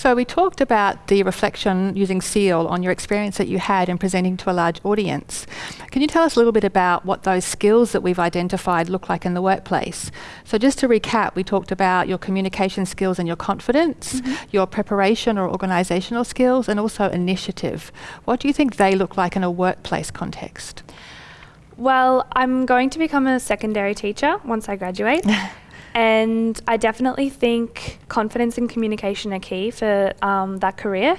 So we talked about the reflection using SEAL on your experience that you had in presenting to a large audience. Can you tell us a little bit about what those skills that we've identified look like in the workplace? So just to recap, we talked about your communication skills and your confidence, mm -hmm. your preparation or organisational skills, and also initiative. What do you think they look like in a workplace context? Well, I'm going to become a secondary teacher once I graduate. And I definitely think confidence and communication are key for um, that career.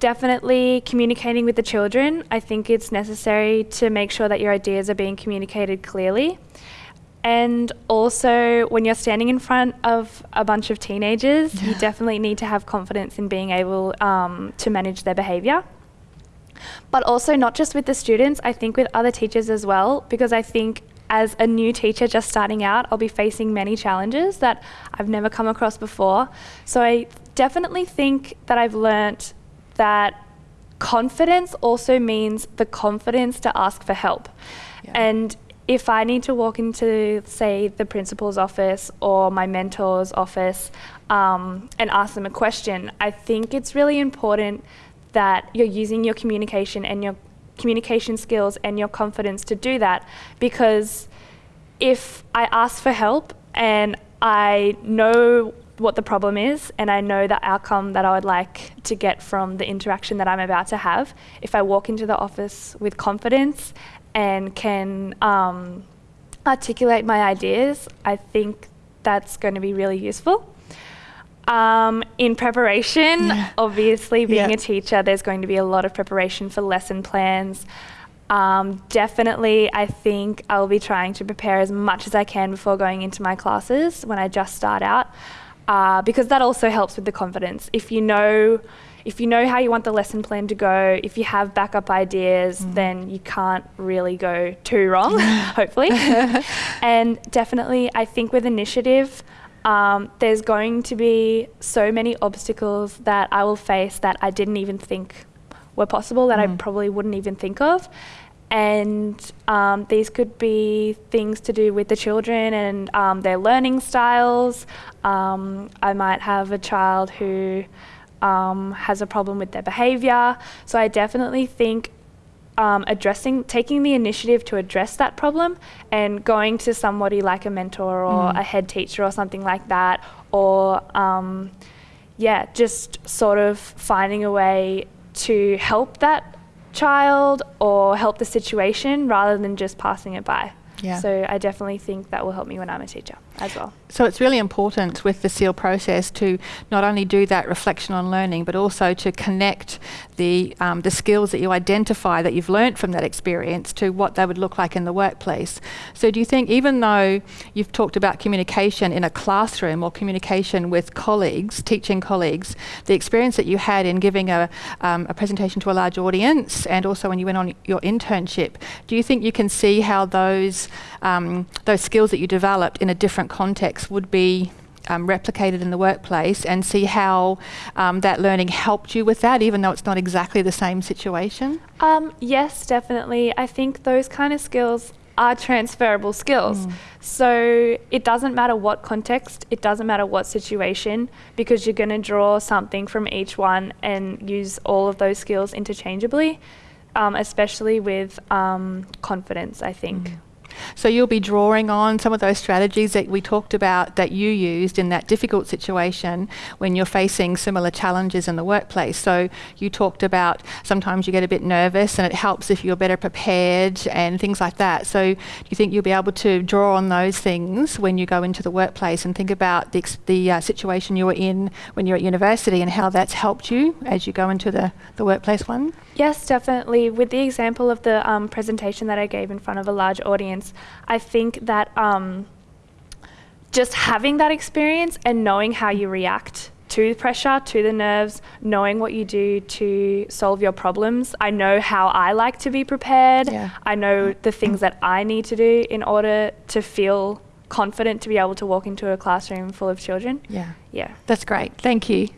Definitely communicating with the children. I think it's necessary to make sure that your ideas are being communicated clearly. And also, when you're standing in front of a bunch of teenagers, you definitely need to have confidence in being able um, to manage their behaviour. But also, not just with the students, I think with other teachers as well, because I think as a new teacher just starting out, I'll be facing many challenges that I've never come across before. So I definitely think that I've learnt that confidence also means the confidence to ask for help. Yeah. And if I need to walk into, say, the principal's office or my mentor's office um, and ask them a question, I think it's really important that you're using your communication and your communication skills and your confidence to do that because if I ask for help and I know what the problem is and I know the outcome that I would like to get from the interaction that I'm about to have, if I walk into the office with confidence and can um, articulate my ideas, I think that's going to be really useful. Um, in preparation, yeah. obviously being yeah. a teacher, there's going to be a lot of preparation for lesson plans. Um, definitely, I think I'll be trying to prepare as much as I can before going into my classes when I just start out, uh, because that also helps with the confidence. If you know, if you know how you want the lesson plan to go, if you have backup ideas, mm. then you can't really go too wrong, hopefully. and definitely, I think with initiative, um, there's going to be so many obstacles that I will face that I didn't even think were possible that mm. I probably wouldn't even think of. And um, these could be things to do with the children and um, their learning styles. Um, I might have a child who um, has a problem with their behaviour. So I definitely think um, addressing, taking the initiative to address that problem and going to somebody like a mentor or mm. a head teacher or something like that, or um, yeah, just sort of finding a way to help that child or help the situation rather than just passing it by. Yeah. So I definitely think that will help me when I'm a teacher as well. So it's really important with the SEAL process to not only do that reflection on learning, but also to connect the, um, the skills that you identify that you've learnt from that experience to what they would look like in the workplace. So do you think even though you've talked about communication in a classroom or communication with colleagues, teaching colleagues, the experience that you had in giving a, um, a presentation to a large audience and also when you went on your internship, do you think you can see how those, um, those skills that you developed in a different context would be um, replicated in the workplace and see how um, that learning helped you with that, even though it's not exactly the same situation? Um, yes, definitely. I think those kind of skills are transferable skills. Mm. So it doesn't matter what context, it doesn't matter what situation, because you're going to draw something from each one and use all of those skills interchangeably, um, especially with um, confidence, I think. Mm. So you'll be drawing on some of those strategies that we talked about that you used in that difficult situation when you're facing similar challenges in the workplace. So you talked about sometimes you get a bit nervous and it helps if you're better prepared and things like that. So do you think you'll be able to draw on those things when you go into the workplace and think about the, the uh, situation you were in when you're at university and how that's helped you as you go into the, the workplace one? Yes, definitely. With the example of the um, presentation that I gave in front of a large audience, I think that um, just having that experience and knowing how you react to pressure, to the nerves, knowing what you do to solve your problems. I know how I like to be prepared. Yeah. I know the things that I need to do in order to feel confident to be able to walk into a classroom full of children. Yeah. Yeah. That's great. Thank you.